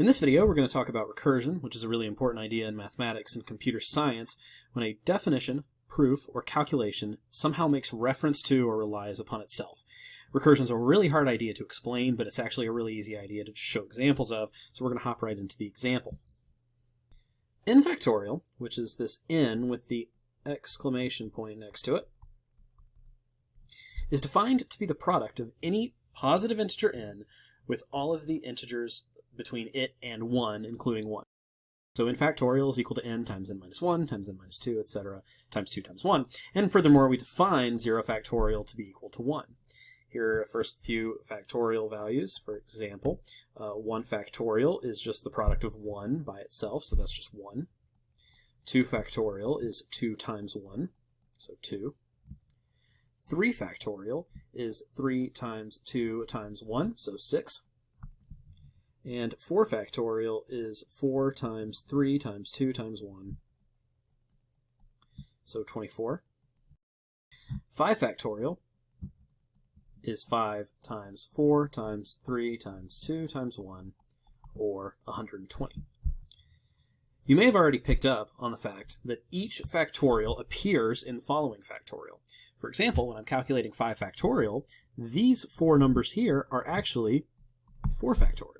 In this video, we're going to talk about recursion, which is a really important idea in mathematics and computer science when a definition, proof, or calculation somehow makes reference to or relies upon itself. Recursion is a really hard idea to explain, but it's actually a really easy idea to show examples of, so we're going to hop right into the example. n factorial, which is this n with the exclamation point next to it, is defined to be the product of any positive integer n with all of the integers between it and 1, including 1. So n factorial is equal to n times n minus 1 times n minus 2, etc., times 2 times 1. And furthermore, we define 0 factorial to be equal to 1. Here are the first few factorial values. For example, uh, 1 factorial is just the product of 1 by itself, so that's just 1. 2 factorial is 2 times 1, so 2. 3 factorial is 3 times 2 times 1, so 6. And 4 factorial is 4 times 3 times 2 times 1. So 24. 5 factorial is 5 times 4 times 3 times 2 times 1, or 120. You may have already picked up on the fact that each factorial appears in the following factorial. For example, when I'm calculating 5 factorial, these four numbers here are actually 4 factorial.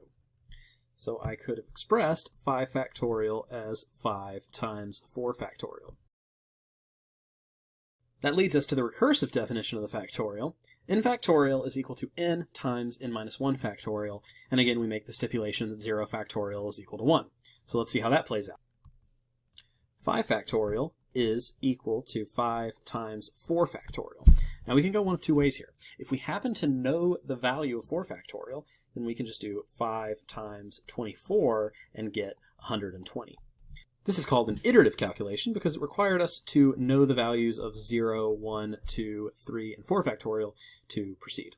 So I could have expressed 5 factorial as 5 times 4 factorial. That leads us to the recursive definition of the factorial. n factorial is equal to n times n minus 1 factorial, and again we make the stipulation that 0 factorial is equal to 1. So let's see how that plays out. 5 factorial is equal to 5 times 4 factorial. Now we can go one of two ways here. If we happen to know the value of 4 factorial, then we can just do 5 times 24 and get 120. This is called an iterative calculation because it required us to know the values of 0, 1, 2, 3, and 4 factorial to proceed.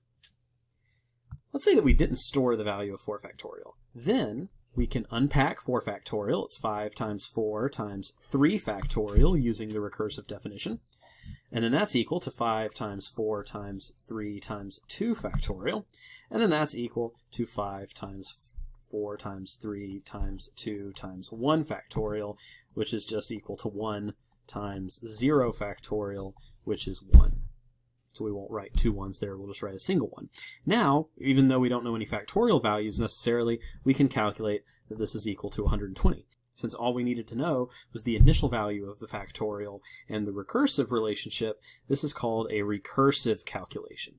Let's say that we didn't store the value of 4 factorial. Then we can unpack 4 factorial. It's 5 times 4 times 3 factorial using the recursive definition. And then that's equal to 5 times 4 times 3 times 2 factorial. And then that's equal to 5 times 4 times 3 times 2 times 1 factorial, which is just equal to 1 times 0 factorial, which is 1. So we won't write two ones there, we'll just write a single one. Now, even though we don't know any factorial values necessarily, we can calculate that this is equal to 120 since all we needed to know was the initial value of the factorial and the recursive relationship, this is called a recursive calculation.